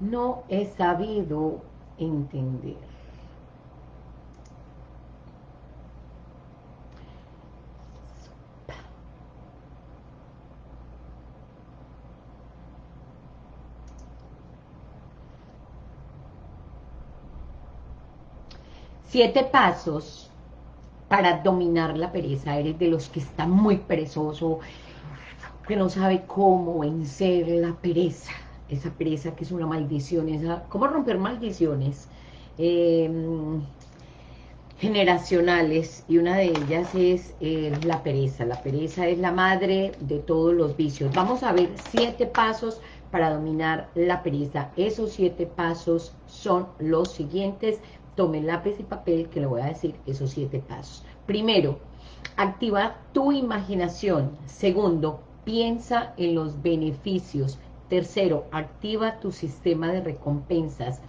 no he sabido entender. Siete pasos para dominar la pereza. Eres de los que está muy perezoso, que no sabe cómo vencer la pereza. Esa pereza que es una maldición, esa, ¿cómo romper maldiciones? Em, generacionales y una de ellas es eh, la pereza. La pereza es la madre de todos los vicios. Vamos a ver siete pasos para dominar la pereza. Esos siete pasos son los siguientes tome lápiz y papel que le voy a decir esos siete pasos. Primero, activa tu imaginación. Segundo, piensa en los beneficios. Tercero, activa tu sistema de recompensas.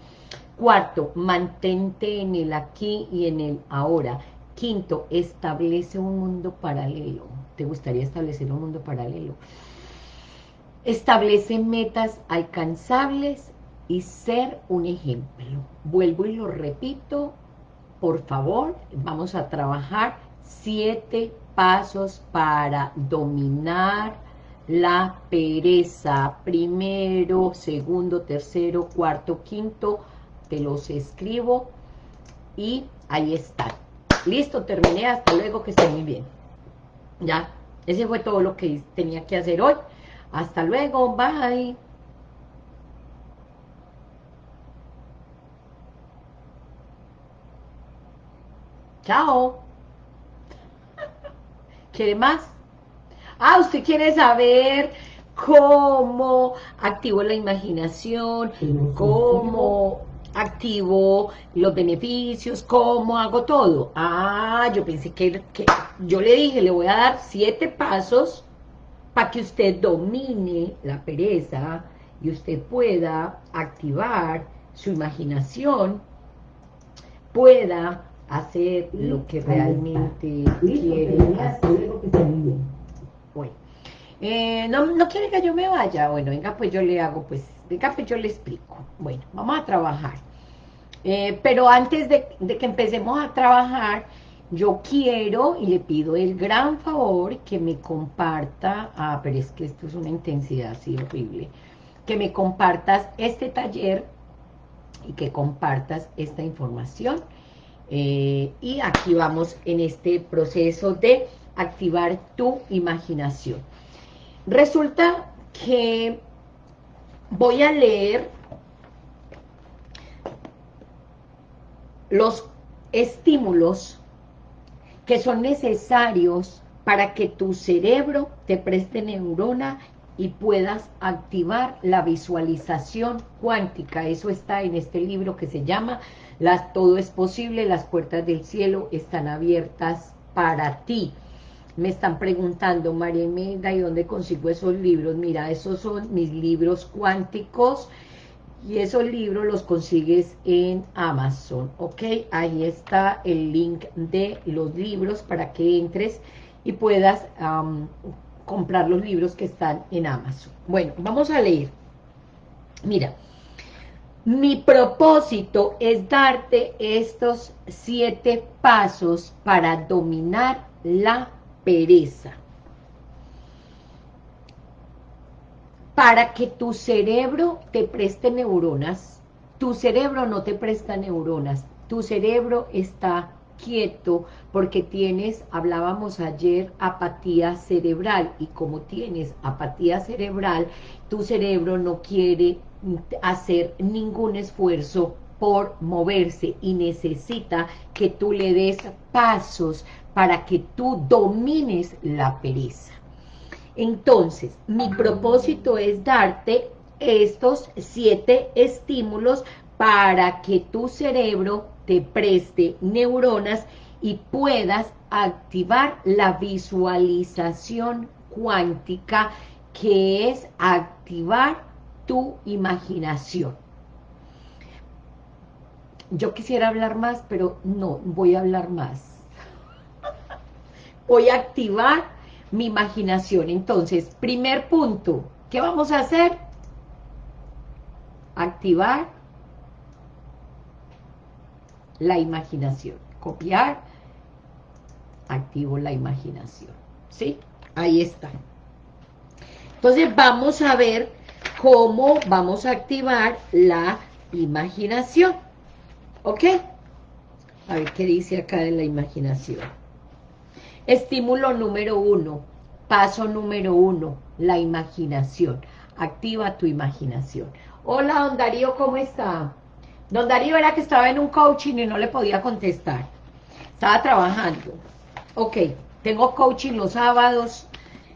Cuarto, mantente en el aquí y en el ahora. Quinto, establece un mundo paralelo. ¿Te gustaría establecer un mundo paralelo? Establece metas alcanzables y ser un ejemplo. Vuelvo y lo repito, por favor, vamos a trabajar siete pasos para dominar la pereza. Primero, segundo, tercero, cuarto, quinto, te los escribo y ahí está. Listo, terminé, hasta luego, que esté muy bien. Ya, ese fue todo lo que tenía que hacer hoy. Hasta luego, bye. Chao. ¿Quiere más? Ah, usted quiere saber cómo activo la imaginación, cómo activo los beneficios, cómo hago todo. Ah, yo pensé que, que yo le dije, le voy a dar siete pasos para que usted domine la pereza y usted pueda activar su imaginación, pueda hacer lo que realmente quiere hacer. Bueno, eh, no, no quiere que yo me vaya, bueno, venga pues yo le hago, pues, venga pues yo le explico. Bueno, vamos a trabajar. Eh, pero antes de, de que empecemos a trabajar, yo quiero y le pido el gran favor que me comparta, ah, pero es que esto es una intensidad así horrible, que me compartas este taller y que compartas esta información eh, y aquí vamos en este proceso de activar tu imaginación. Resulta que voy a leer los estímulos que son necesarios para que tu cerebro te preste neurona y puedas activar la visualización cuántica. Eso está en este libro que se llama las, Todo es posible, las puertas del cielo están abiertas para ti. Me están preguntando, María Imelda, ¿y dónde consigo esos libros? Mira, esos son mis libros cuánticos y esos libros los consigues en Amazon, ¿ok? Ahí está el link de los libros para que entres y puedas comprar los libros que están en Amazon. Bueno, vamos a leer. Mira, mi propósito es darte estos siete pasos para dominar la pereza. Para que tu cerebro te preste neuronas, tu cerebro no te presta neuronas, tu cerebro está quieto porque tienes, hablábamos ayer, apatía cerebral y como tienes apatía cerebral, tu cerebro no quiere hacer ningún esfuerzo por moverse y necesita que tú le des pasos para que tú domines la pereza. Entonces, mi propósito es darte estos siete estímulos para que tu cerebro te preste neuronas y puedas activar la visualización cuántica, que es activar tu imaginación. Yo quisiera hablar más, pero no, voy a hablar más. Voy a activar mi imaginación. Entonces, primer punto, ¿qué vamos a hacer? activar la imaginación. Copiar, activo la imaginación. ¿Sí? Ahí está. Entonces vamos a ver cómo vamos a activar la imaginación. ¿Ok? A ver qué dice acá de la imaginación. Estímulo número uno, paso número uno, la imaginación. Activa tu imaginación. Hola, don Darío, ¿cómo está? Don Darío era que estaba en un coaching y no le podía contestar. Estaba trabajando. Ok, tengo coaching los sábados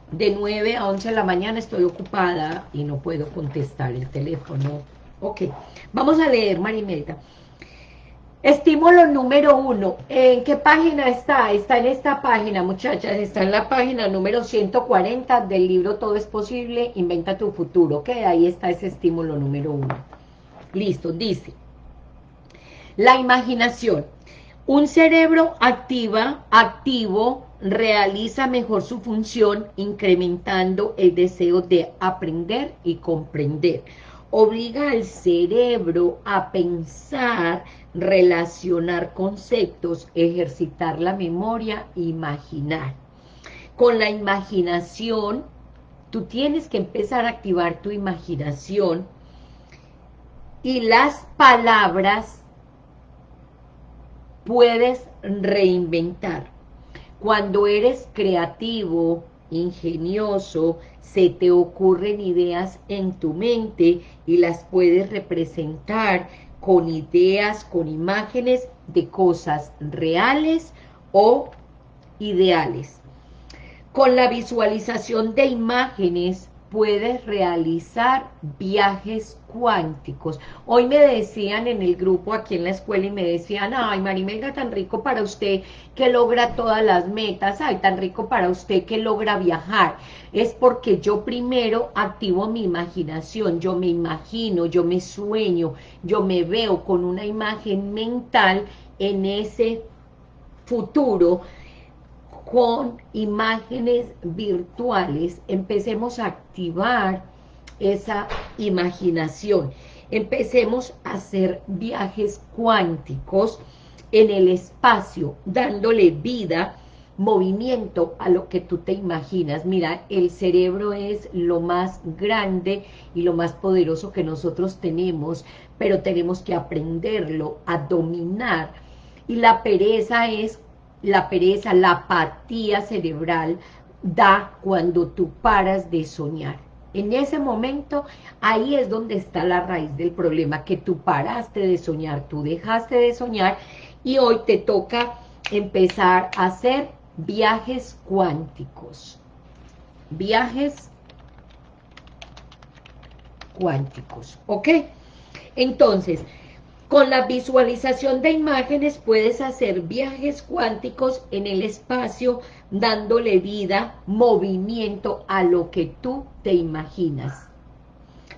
de 9 a 11 de la mañana, estoy ocupada y no puedo contestar el teléfono. Ok, vamos a leer, Marimelda. Estímulo número uno. ¿En qué página está? Está en esta página, muchachas. Está en la página número 140 del libro Todo es posible, inventa tu futuro. Ok, ahí está ese estímulo número uno. Listo, dice. La imaginación. Un cerebro activa, activo realiza mejor su función incrementando el deseo de aprender y comprender. Obliga al cerebro a pensar, relacionar conceptos, ejercitar la memoria, imaginar. Con la imaginación, tú tienes que empezar a activar tu imaginación y las palabras puedes reinventar. Cuando eres creativo, ingenioso, se te ocurren ideas en tu mente y las puedes representar con ideas, con imágenes de cosas reales o ideales. Con la visualización de imágenes puedes realizar viajes cuánticos. Hoy me decían en el grupo aquí en la escuela y me decían, ay Marimelga, tan rico para usted que logra todas las metas, ay, tan rico para usted que logra viajar. Es porque yo primero activo mi imaginación, yo me imagino, yo me sueño, yo me veo con una imagen mental en ese futuro con imágenes virtuales, empecemos a activar esa imaginación. Empecemos a hacer viajes cuánticos en el espacio, dándole vida, movimiento a lo que tú te imaginas. Mira, el cerebro es lo más grande y lo más poderoso que nosotros tenemos, pero tenemos que aprenderlo a dominar. Y la pereza es la pereza, la apatía cerebral da cuando tú paras de soñar. En ese momento, ahí es donde está la raíz del problema, que tú paraste de soñar, tú dejaste de soñar y hoy te toca empezar a hacer viajes cuánticos. Viajes cuánticos, ¿ok? Entonces, con la visualización de imágenes puedes hacer viajes cuánticos en el espacio, dándole vida, movimiento a lo que tú te imaginas.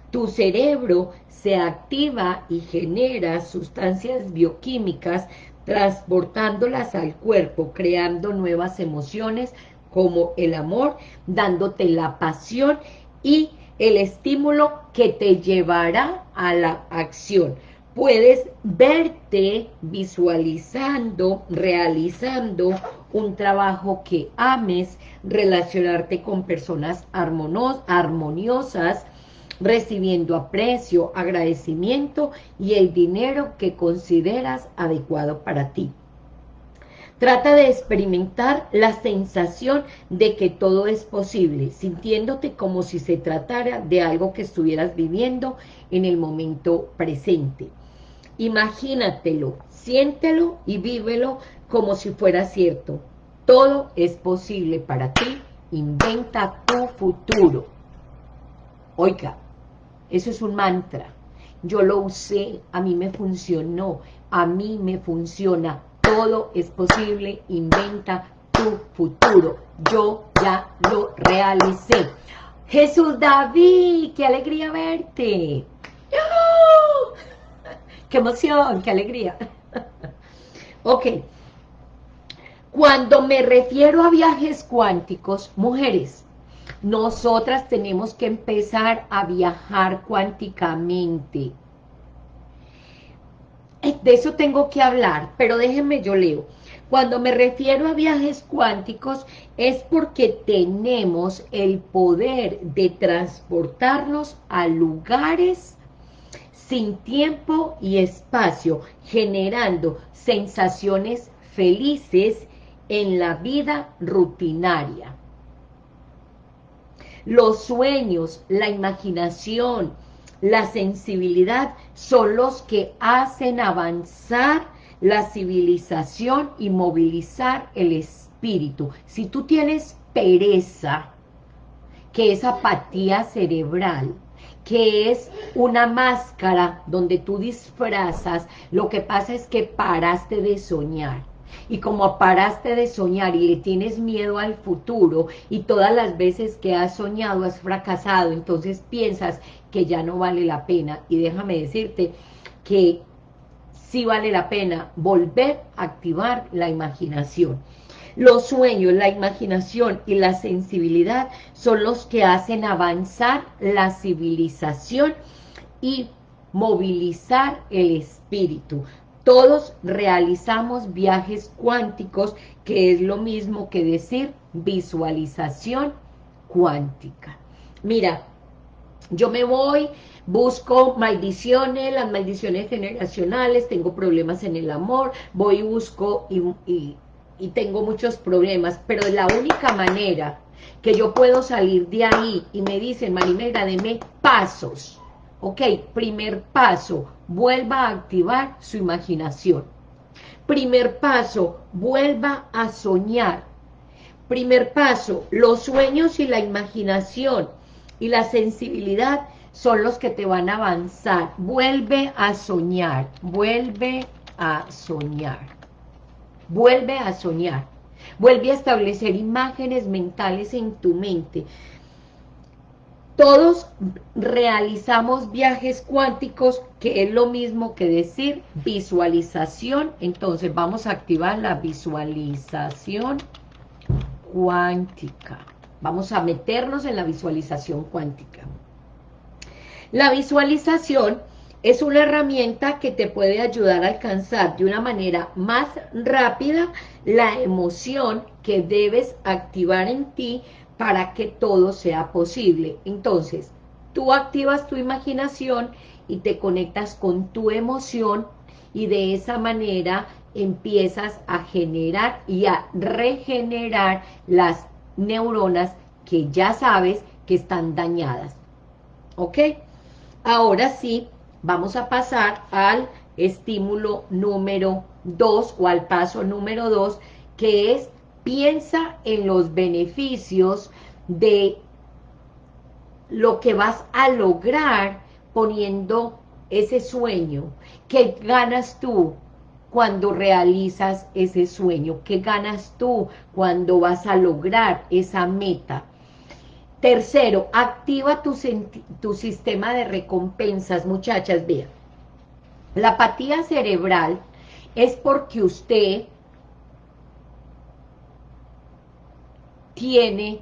Tu cerebro se activa y genera sustancias bioquímicas, transportándolas al cuerpo, creando nuevas emociones como el amor, dándote la pasión y el estímulo que te llevará a la acción puedes verte visualizando, realizando un trabajo que ames, relacionarte con personas armoniosas, recibiendo aprecio, agradecimiento y el dinero que consideras adecuado para ti. Trata de experimentar la sensación de que todo es posible, sintiéndote como si se tratara de algo que estuvieras viviendo en el momento presente. Imagínatelo, siéntelo y vívelo como si fuera cierto. Todo es posible para ti. Inventa tu futuro. Oiga, eso es un mantra. Yo lo usé, a mí me funcionó, a mí me funciona. Todo es posible, inventa tu futuro. Yo ya lo realicé. Jesús David, qué alegría verte. ¡Qué emoción! ¡Qué alegría! ok. Cuando me refiero a viajes cuánticos, mujeres, nosotras tenemos que empezar a viajar cuánticamente. eh, de eso tengo que hablar, pero déjenme yo leo. Cuando me refiero a viajes cuánticos es porque tenemos el poder de transportarnos a lugares sin tiempo y espacio, generando sensaciones felices en la vida rutinaria. Los sueños, la imaginación, la sensibilidad son los que hacen avanzar la civilización y movilizar el espíritu. Si tú tienes pereza, que es apatía cerebral, que es una máscara donde tú disfrazas, lo que pasa es que paraste de soñar y como paraste de soñar y le tienes miedo al futuro y todas las veces que has soñado has fracasado, entonces piensas que ya no vale la pena. Y déjame decirte que sí vale la pena volver a activar la imaginación. Los sueños, la imaginación y la sensibilidad son los que hacen avanzar la civilización y movilizar el espíritu. Todos realizamos viajes cuánticos, que es lo mismo que decir visualización cuántica. Mira, yo me voy, busco maldiciones, las maldiciones generacionales, tengo problemas en el amor, voy y busco y, y tengo muchos problemas, pero la única manera que yo puedo salir de ahí y me dicen, Marimera, deme pasos, Ok, primer paso, vuelva a activar su imaginación. Primer paso, vuelva a soñar. Primer paso, los sueños y la imaginación y la sensibilidad son los que te van a avanzar. Vuelve a soñar, vuelve a soñar. Vuelve a soñar. Vuelve a establecer imágenes mentales en tu mente. Todos realizamos viajes cuánticos, que es lo mismo que decir visualización. Entonces vamos a activar la visualización cuántica. Vamos a meternos en la visualización cuántica. La visualización es una herramienta que te puede ayudar a alcanzar de una manera más rápida la emoción que debes activar en ti para que todo sea posible. Entonces, tú activas tu imaginación y te conectas con tu emoción y de esa manera empiezas a generar y a regenerar las neuronas que ya sabes que están dañadas. ¿Ok? Ahora sí, vamos a pasar al estímulo número 2 o al paso número 2, que es piensa en los beneficios de lo que vas a lograr poniendo ese sueño. ¿Qué ganas tú cuando realizas ese sueño? ¿Qué ganas tú cuando vas a lograr esa meta? Tercero, activa tu, sistema de recompensas, muchachas, vean. La apatía cerebral es porque usted tiene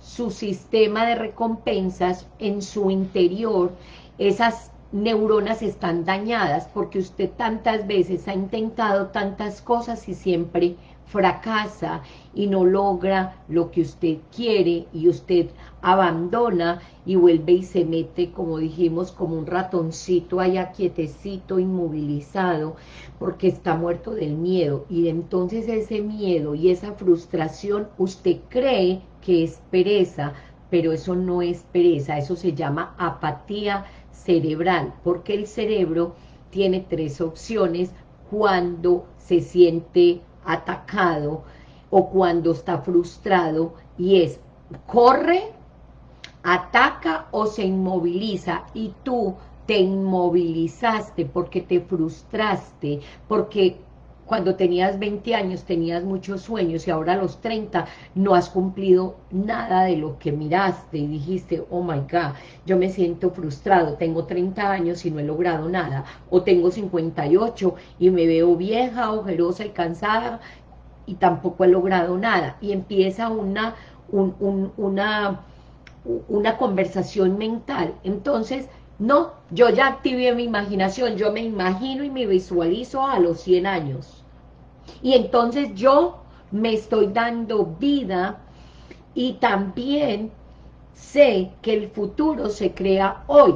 su sistema de recompensas en su interior, esas neuronas están dañadas porque usted tantas veces ha intentado tantas cosas y siempre fracasa y no logra lo que usted quiere y usted abandona y vuelve y se mete, como dijimos, como un ratoncito allá quietecito, inmovilizado, porque está muerto del miedo. Y entonces ese miedo y esa frustración, usted cree que es pereza, pero eso no es pereza, eso se llama apatía cerebral, porque el cerebro tiene tres opciones cuando se siente atacado o cuando está frustrado y es corre, ataca o se inmoviliza y tú te inmovilizaste porque te frustraste, porque cuando tenías 20 años tenías muchos sueños y ahora a los 30 no has cumplido nada de lo que miraste y dijiste, oh my God, yo me siento frustrado, tengo 30 años y no he logrado nada, o tengo 58 y me veo vieja, ojerosa y cansada y tampoco he logrado nada, y empieza una, una, una conversación mental, entonces No, yo ya activé mi imaginación, yo me imagino y me visualizo a los 100 años. Y entonces yo me estoy dando vida y también sé que el futuro se crea hoy.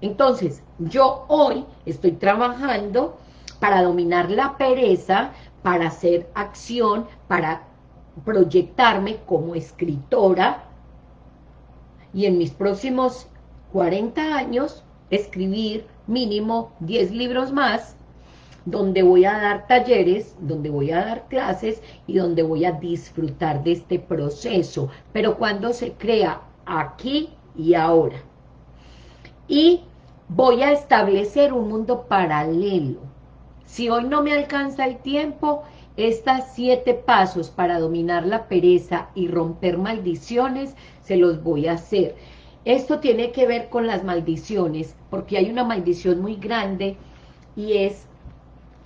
Entonces, yo hoy estoy trabajando para dominar la pereza, para hacer acción, para proyectarme como escritora y en mis próximos 40 años escribir mínimo 10 libros más donde voy a dar talleres, donde voy a dar clases y donde voy a disfrutar de este proceso, pero cuando se crea aquí y ahora. Y voy a establecer un mundo paralelo. Si hoy no me alcanza el tiempo, estos siete pasos para dominar la pereza y romper maldiciones, se los voy a hacer. Esto tiene que ver con las maldiciones, porque hay una maldición muy grande y es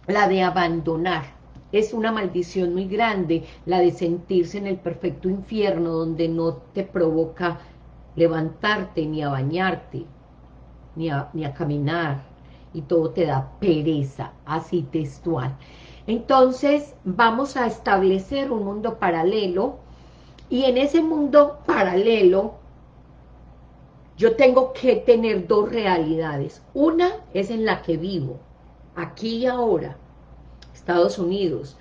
la de abandonar. Es una maldición muy grande, la de sentirse en el perfecto infierno, donde no te provoca levantarte, ni a bañarte, ni a, ni a caminar, y todo te da pereza, así textual. Entonces, vamos a establecer un mundo paralelo, y en ese mundo paralelo, yo tengo que tener dos realidades. Una es en la que vivo, aquí y ahora, Estados Unidos,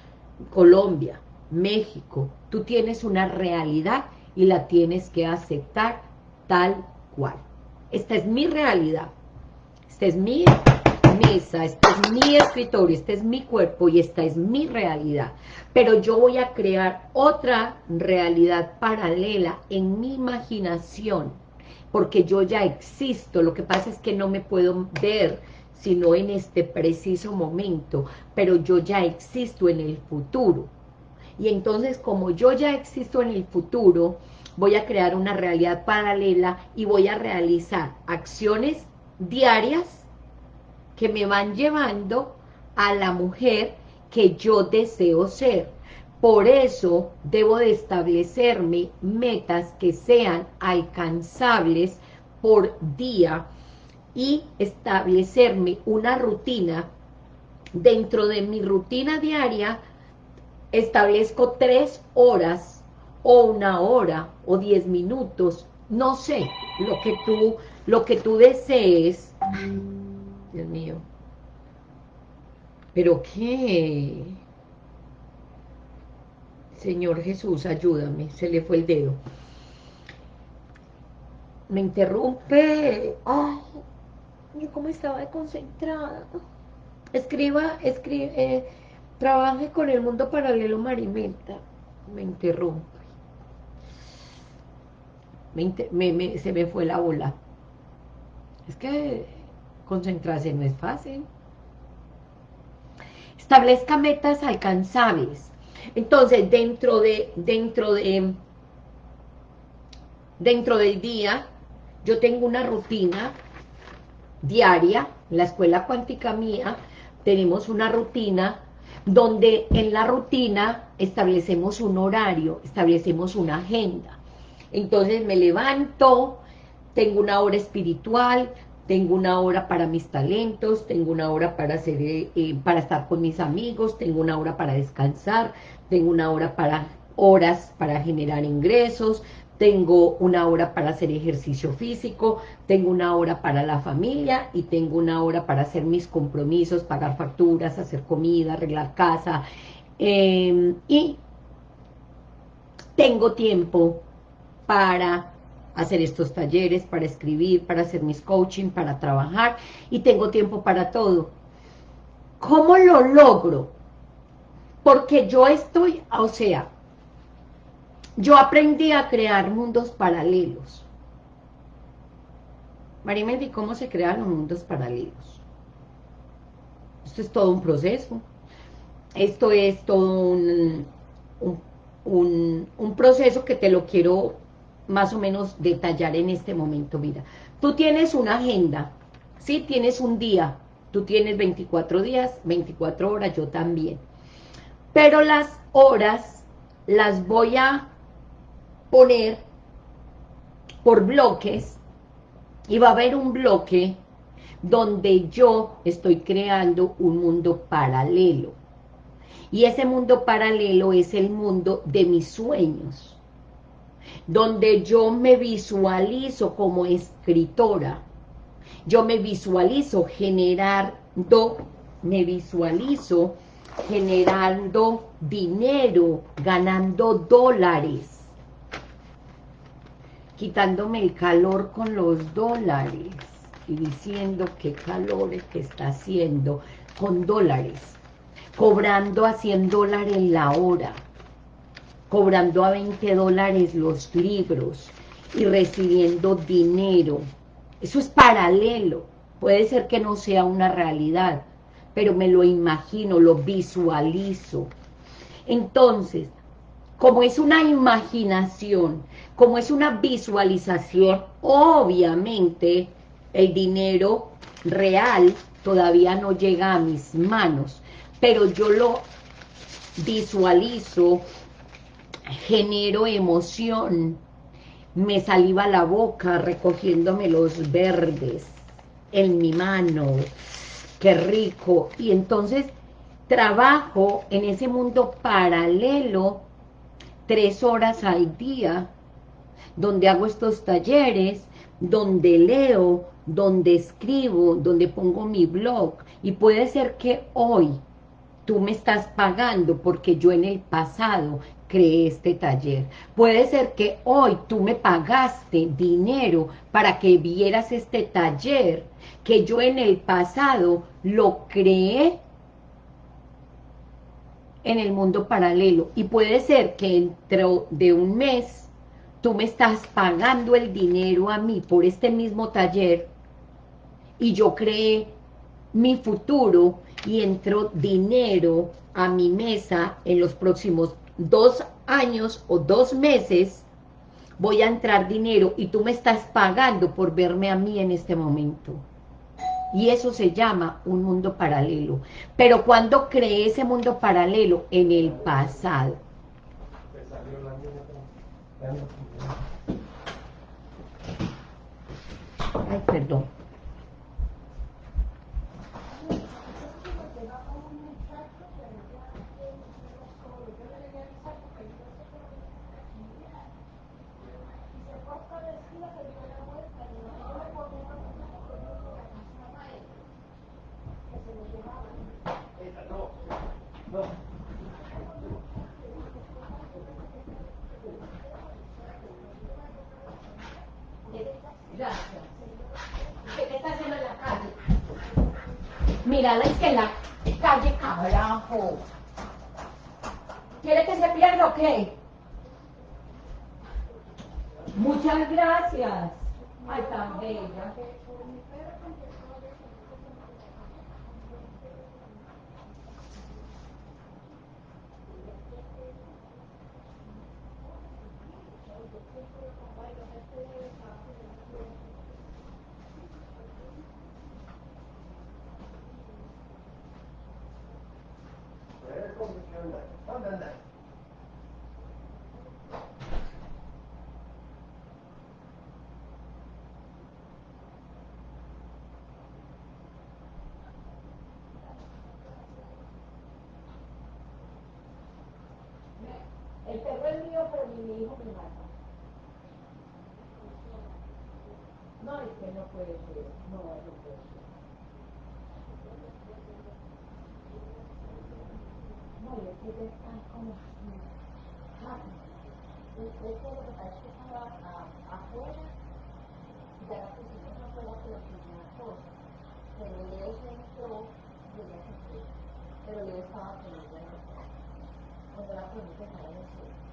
Colombia, México, tú tienes una realidad y la tienes que aceptar tal cual. Esta es mi realidad, esta es mi mesa, este es mi escritorio, este es mi cuerpo y esta es mi realidad. Pero yo voy a crear otra realidad paralela en mi imaginación, porque yo ya existo, lo que pasa es que no me puedo ver, sino en este preciso momento, pero yo ya existo en el futuro. Y entonces, como yo ya existo en el futuro, voy a crear una realidad paralela y voy a realizar acciones diarias que me van llevando a la mujer que yo deseo ser. Por eso debo de establecerme metas que sean alcanzables por día y establecerme una rutina. Dentro de mi rutina diaria establezco tres horas o una hora o diez minutos, no sé, lo que tú, lo que tú desees. Dios mío. ¿Pero qué? Señor Jesús, ayúdame, se le fue el dedo. Me interrumpe. Ay, yo como estaba concentrada. Escriba, escribe, eh, trabaje con el mundo paralelo Marimenta. Me interrumpe. se me fue la bola. Es que concentrarse no es fácil. Establezca metas alcanzables. Entonces, dentro de, dentro de, dentro del día, yo tengo una rutina diaria, la escuela cuántica mía, tenemos una rutina donde en la rutina establecemos un horario, establecemos una agenda. Entonces me levanto, tengo una hora espiritual, tengo una hora para mis talentos, tengo una hora para, hacer, eh, eh, para estar con mis amigos, tengo una hora para descansar, tengo una hora para horas para generar ingresos, tengo una hora para hacer ejercicio físico, tengo una hora para la familia y tengo una hora para hacer mis compromisos, pagar facturas, hacer comida, arreglar casa em, y tengo tiempo para hacer estos talleres, para escribir, para hacer mis coaching, para trabajar y tengo tiempo para todo. ¿Cómo lo logro? Porque yo estoy, o sea, yo aprendí a crear mundos paralelos. Marimeldi, ¿cómo se crean los mundos paralelos? Esto es todo un proceso. Esto es todo un, un, un proceso que te lo quiero más o menos detallar en este momento. Mira, tú tienes una agenda, ¿sí? Tienes un día, tú tienes 24 días, 24 horas, yo también. Pero las horas las voy a poner por bloques y va a haber un bloque donde yo estoy creando un mundo paralelo. Y ese mundo paralelo es el mundo de mis sueños, donde yo me visualizo como escritora, yo me visualizo generando, me visualizo generando dinero, ganando dólares, quitándome el calor con los dólares y diciendo qué calor que está haciendo con dólares, cobrando a 100 dólares la hora, cobrando a 20 dólares los libros y recibiendo dinero. Eso es paralelo, puede ser que no sea una realidad, pero me lo imagino, lo visualizo. Entonces, como es una imaginación, como es una visualización, obviamente el dinero real todavía no llega a mis manos, pero yo lo visualizo, genero emoción, me saliva la boca recogiéndome los verdes en mi mano, qué rico, y entonces trabajo en ese mundo paralelo tres horas al día, donde hago estos talleres, donde leo, donde escribo, donde pongo mi blog, y puede ser que hoy tú me estás pagando porque yo en el pasado creé este taller. Puede ser que hoy tú me pagaste dinero para que vieras este taller, que yo en el pasado lo creé en el mundo paralelo. Y puede ser que dentro de un mes tú me estás pagando el dinero a mí por este mismo taller y yo creé mi futuro y entró dinero a mi mesa en los próximos dos años o dos meses voy a entrar dinero y tú me estás pagando por verme a mí en este momento. Y eso se llama un mundo paralelo. Pero cuando creé ese mundo paralelo? En el pasado. Ay, perdón. Que en la calle, carajo. ¿Quiere que se pierda o qué? Muchas gracias. Ay, tan bella. El pero mi hijo me mata. No, es que no puede ser. No, no puede ser. No, es que están como... Ah, es que lo que es que estaba afuera, ya la pusimos afuera, pero sin una cosa. Pero Leo se entró y ella se fue. Pero Leo estaba con ella cuando la pregunta no es no. No,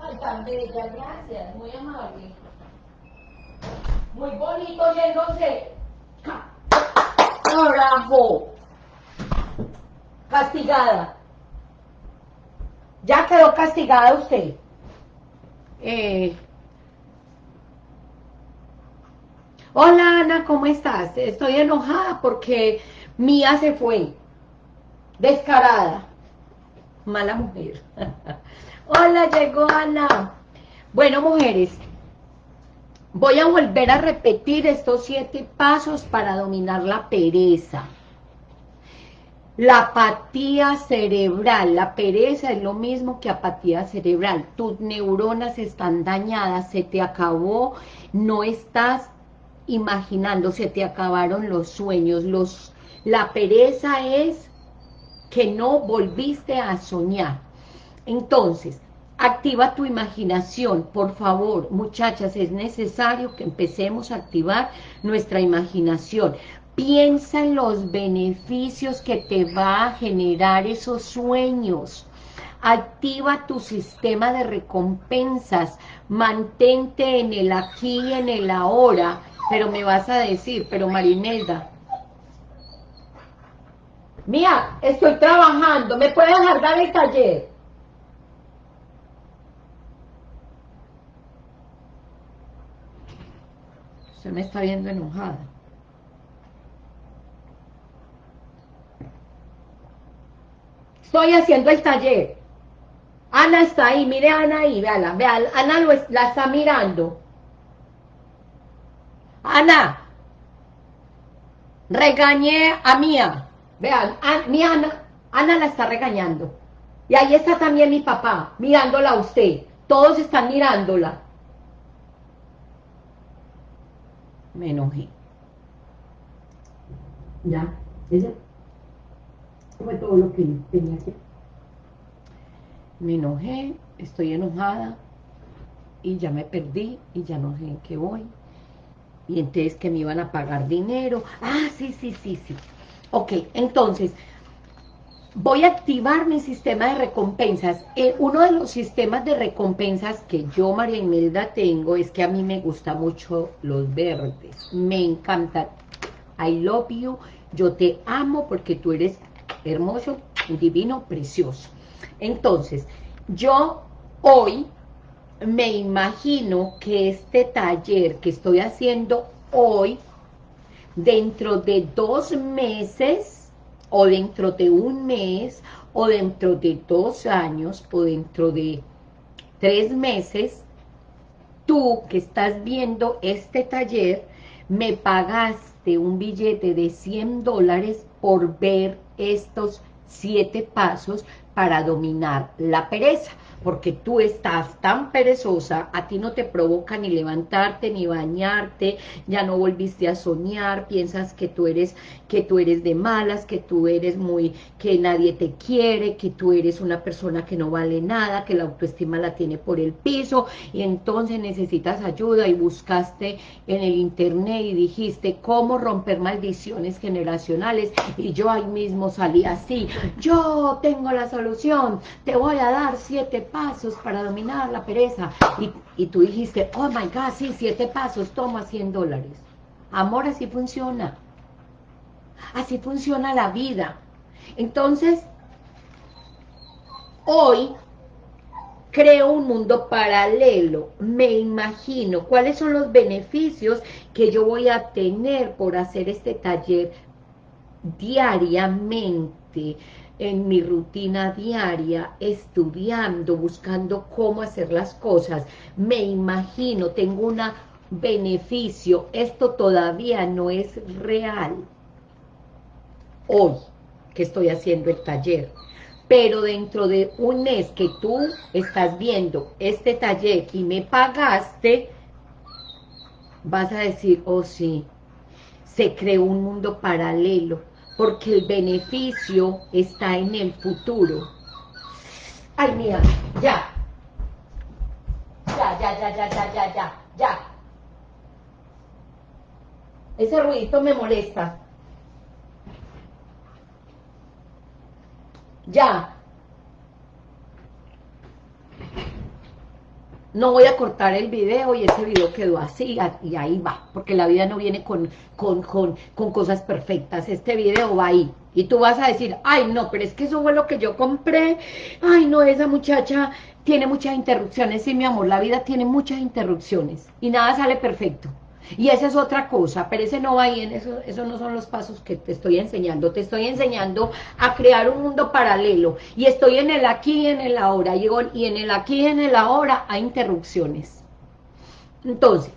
Ay, tan bella, gracias, muy amable muy bonito yéndose. Carajo. Castigada. Ya quedó castigada usted. Eh, Hola Ana, ¿cómo estás? Estoy enojada porque Mía se fue. Descarada. Mala mujer. Hola, llegó Ana. Bueno, mujeres, voy a volver a repetir estos siete pasos para dominar la pereza. La apatía cerebral, la pereza es lo mismo que apatía cerebral. Tus neuronas están dañadas, se te acabó, no estás imaginando, se te acabaron los sueños. Los, la pereza es que no volviste a soñar. Entonces, activa tu imaginación, por favor, muchachas, es necesario que empecemos a activar nuestra imaginación. Piensa en los beneficios que te va a generar esos sueños. Activa tu sistema de recompensas. Mantente en el aquí y en el ahora. Pero me vas a decir, pero Marinelda, Mía, estoy trabajando, ¿me puedes dejar dar el taller? Me está viendo enojada. Estoy haciendo el taller. Ana está ahí, mire a Ana ahí, véala, véala, Ana lo la está mirando. Ana, regañé a Mía. Vean, mi Ana, Ana la está regañando. Y ahí está también mi papá, mirándola a usted. Todos están mirándola. Me enojé. Ya, ella fue todo lo que tenía que Me enojé, estoy enojada y ya me perdí y ya no sé en qué voy. Y entonces que me iban a pagar dinero. Ah, sí, sí, sí, sí. Ok, entonces, voy a activar mi sistema de recompensas. Eh, uno de los sistemas de recompensas que yo, María Imelda, tengo es que a mí me gusta mucho los verdes. Me encanta. I love you. Yo te amo porque tú eres hermoso, divino, precioso. Entonces, yo hoy me imagino que este taller que estoy haciendo hoy dentro de dos meses, o dentro de un mes, o dentro de dos años, o dentro de tres meses, tú que estás viendo este taller, me pagaste un billete de 100 dólares por ver estos siete pasos para dominar la pereza porque tú estás tan perezosa, a ti no te provoca ni levantarte, ni bañarte, ya no volviste a soñar, piensas que tú eres, que tú eres de malas, que tú eres muy, que nadie te quiere, que tú eres una persona que no vale nada, que la autoestima la tiene por el piso, y entonces necesitas ayuda y buscaste en el internet y dijiste cómo romper maldiciones generacionales, y yo ahí mismo salí así, yo tengo la solución, te voy a dar siete pasos para dominar la pereza. Y, tú dijiste, oh my God, sí, siete pasos, toma 100 dólares. Amor, así funciona. Así funciona la vida. Entonces, hoy creo un mundo paralelo, me imagino cuáles son los beneficios que yo voy a tener por hacer este taller diariamente, en mi rutina diaria, estudiando, buscando cómo hacer las cosas, me imagino, tengo un beneficio, esto todavía no es real, hoy que estoy haciendo el taller, pero dentro de un mes que tú estás viendo este taller y me pagaste, vas a decir, oh sí, se creó un mundo paralelo, porque el beneficio está en el futuro. Ay, mía, ya. Ya, ya, ya, ya, ya, ya, ya, ya. Ese ruidito me molesta. Ya. No voy a cortar el video y ese video quedó así y ahí va, porque la vida no viene con, con, con, con, cosas perfectas, este video va ahí. Y tú vas a decir, ay no, pero es que eso fue lo que yo compré, ay no, esa muchacha tiene muchas interrupciones, sí mi amor, la vida tiene muchas interrupciones y nada sale perfecto. Y esa es otra cosa, pero ese no va ahí, en eso, esos no son los pasos que te estoy enseñando. Te estoy enseñando a crear un mundo paralelo. Y estoy en el aquí y en el ahora. Y en el aquí y en el ahora hay interrupciones. Entonces,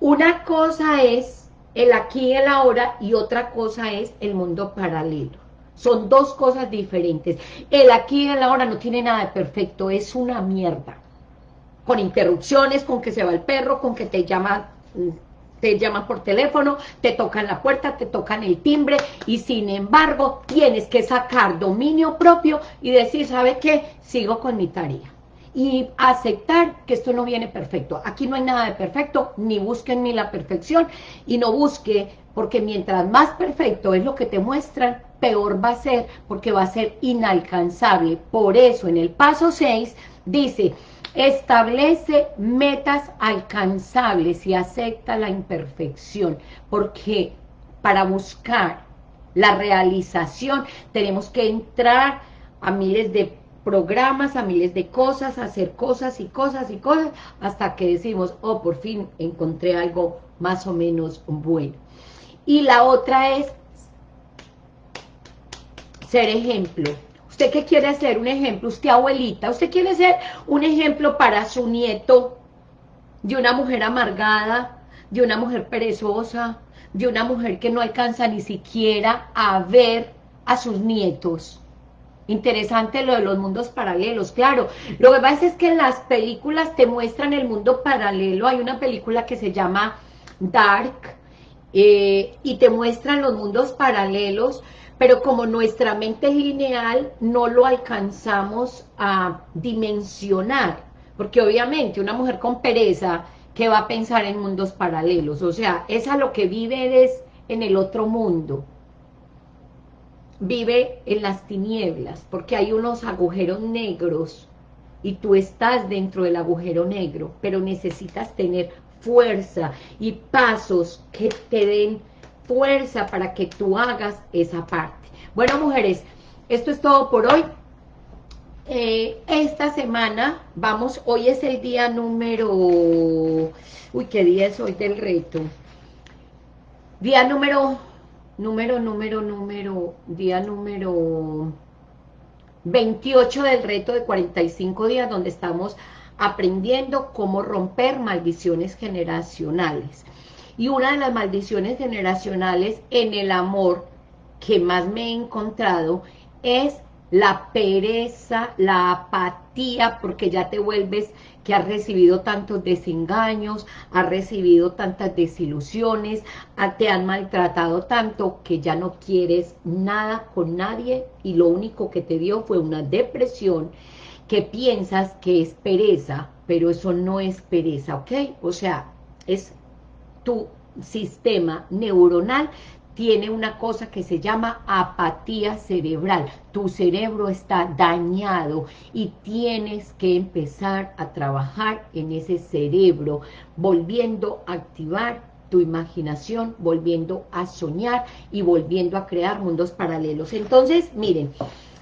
una cosa es el aquí y el ahora y otra cosa es el mundo paralelo. Son dos cosas diferentes. El aquí y el ahora no tiene nada de perfecto, es una mierda. Con interrupciones, con que se va el perro, con que te llama te llaman por teléfono, te tocan la puerta, te tocan el timbre y sin embargo tienes que sacar dominio propio y decir, ¿sabe qué? Sigo con mi tarea. Y aceptar que esto no viene perfecto. Aquí no hay nada de perfecto, ni busquen ni la perfección y no busque, porque mientras más perfecto es lo que te muestran, peor va a ser, porque va a ser inalcanzable. Por eso en el paso 6 dice, Establece metas alcanzables y acepta la imperfección, porque para buscar la realización tenemos que entrar a miles de programas, a miles de cosas, hacer cosas y cosas y cosas, hasta que decimos, oh, por fin encontré algo más o menos bueno. Y la otra es ser ejemplo ¿Usted qué quiere ser? Un ejemplo, usted abuelita, usted quiere ser un ejemplo para su nieto de una mujer amargada, de una mujer perezosa, de una mujer que no alcanza ni siquiera a ver a sus nietos. Interesante lo de los mundos paralelos, claro. Lo que pasa es que en las películas te muestran el mundo paralelo. Hay una película que se llama Dark eh, y te muestran los mundos paralelos pero como nuestra mente es lineal, no lo alcanzamos a dimensionar, porque obviamente una mujer con pereza, que va a pensar en mundos paralelos? O sea, es a lo que vive es en el otro mundo, vive en las tinieblas, porque hay unos agujeros negros, y tú estás dentro del agujero negro, pero necesitas tener fuerza y pasos que te den fuerza para que tú hagas esa parte. Bueno, mujeres, esto es todo por hoy. Eh, esta semana, vamos, hoy es el día número... Uy, ¿qué día es hoy del reto? Día número, número, número, número, día número 28 del reto de 45 días, donde estamos aprendiendo cómo romper maldiciones generacionales. Y una de las maldiciones generacionales en el amor que más me he encontrado es la pereza, la apatía, porque ya te vuelves que has recibido tantos desengaños, has recibido tantas desilusiones, te han maltratado tanto que ya no quieres nada con nadie y lo único que te dio fue una depresión que piensas que es pereza, pero eso no es pereza, ¿ok? O sea, es tu sistema neuronal tiene una cosa que se llama apatía cerebral. Tu cerebro está dañado y tienes que empezar a trabajar en ese cerebro, volviendo a activar tu imaginación, volviendo a soñar y volviendo a crear mundos paralelos. Entonces, miren,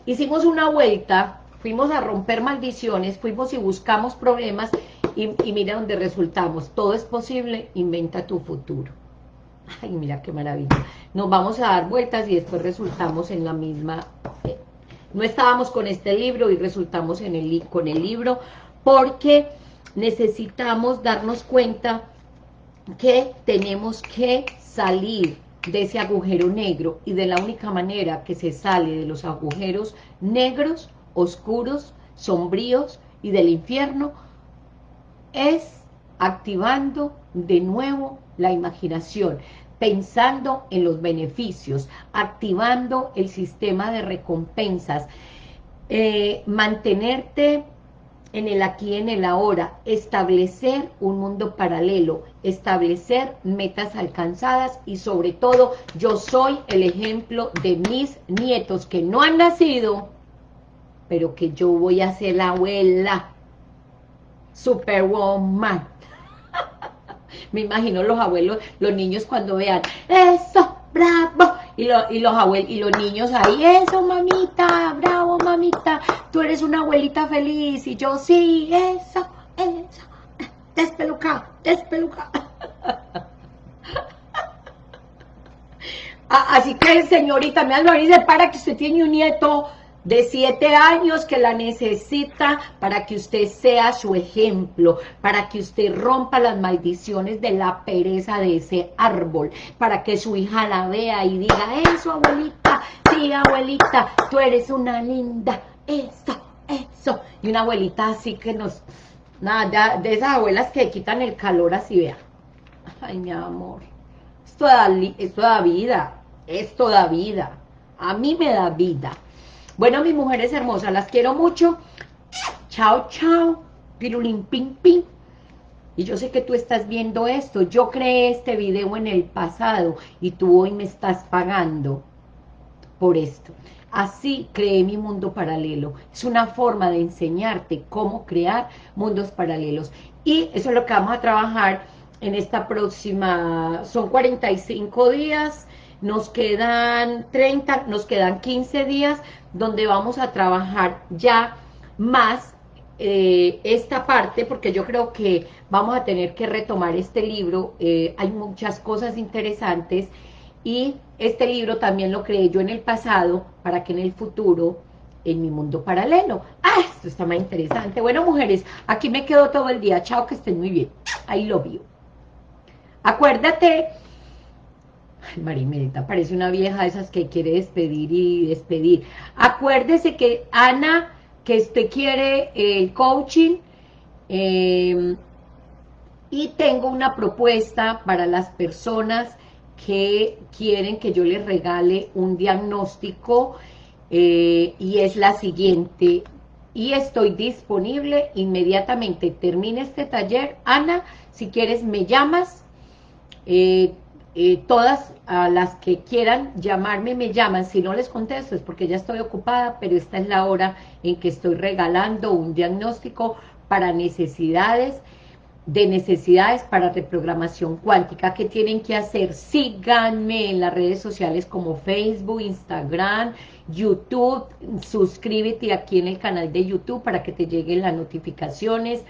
hicimos una vuelta, fuimos a romper maldiciones, fuimos y buscamos problemas y, mira dónde resultamos. Todo es posible, inventa tu futuro. Ay, mira qué maravilla. Nos vamos a dar vueltas y después resultamos en la misma... Eh, no estábamos con este libro y resultamos en el, con el libro porque necesitamos darnos cuenta que tenemos que salir de ese agujero negro y de la única manera que se sale de los agujeros negros, oscuros, sombríos y del infierno es activando de nuevo la imaginación, pensando en los beneficios, activando el sistema de recompensas, eh, mantenerte en el aquí y en el ahora, establecer un mundo paralelo, establecer metas alcanzadas y sobre todo yo soy el ejemplo de mis nietos que no han nacido, pero que yo voy a ser la abuela superwoman. Me imagino los abuelos, los niños cuando vean, eso, bravo, y, y los abuelos, y los niños ahí, eso mamita, bravo mamita, tú eres una abuelita feliz, y yo, sí, eso, eso, despeluca, despeluca. Así que señorita, me lo dice para que usted tiene un nieto de siete años que la necesita para que usted sea su ejemplo, para que usted rompa las maldiciones de la pereza de ese árbol, para que su hija la vea y diga, eso abuelita, sí abuelita, tú eres una linda, eso, eso, y una abuelita así que nos, nada, de esas abuelas que quitan el calor así, vea, ay mi amor, esto da, esto da vida, esto da vida, a mí me da vida, bueno, mis mujeres hermosas, las quiero mucho. Chao, chao. Pirulín, ping, ping. Y yo sé que tú estás viendo esto. Yo creé este video en el pasado y tú hoy me estás pagando por esto. Así creé mi mundo paralelo. Es una forma de enseñarte cómo crear mundos paralelos. Y eso es lo que vamos a trabajar en esta próxima... Son 45 días, nos quedan 30, nos quedan 15 días donde vamos a trabajar ya más eh, esta parte, porque yo creo que vamos a tener que retomar este libro, eh, hay muchas cosas interesantes, y este libro también lo creé yo en el pasado, para que en el futuro, en mi mundo paralelo, ¡ah! Esto está más interesante. Bueno, mujeres, aquí me quedo todo el día, chao, que estén muy bien, ahí lo vio. Acuérdate Marimelita, parece una vieja de esas que quiere despedir y despedir. Acuérdese que Ana, que usted quiere el coaching, em, y tengo una propuesta para las personas que quieren que yo les regale un diagnóstico, eh, y es la siguiente, y estoy disponible inmediatamente, termine este taller, Ana, si quieres me llamas, eh, eh, todas las que quieran llamarme me llaman, si no les contesto es porque ya estoy ocupada, pero esta es la hora en que estoy regalando un diagnóstico para necesidades, de necesidades para reprogramación cuántica. ¿Qué tienen que hacer? Síganme en las redes sociales como Facebook, Instagram, YouTube, suscríbete aquí en el canal de YouTube para que te lleguen las notificaciones.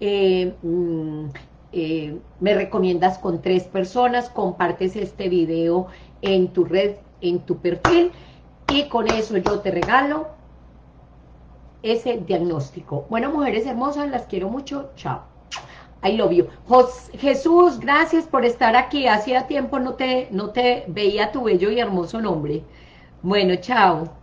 Eh, mm, eh, me recomiendas con tres personas, compartes este video en tu red, en tu perfil, y con eso yo te regalo ese diagnóstico. Bueno, mujeres hermosas, las quiero mucho, chao. I love you. Jesús, gracias por estar aquí. Hacía tiempo no te, no te veía tu bello y hermoso nombre. Bueno, chao.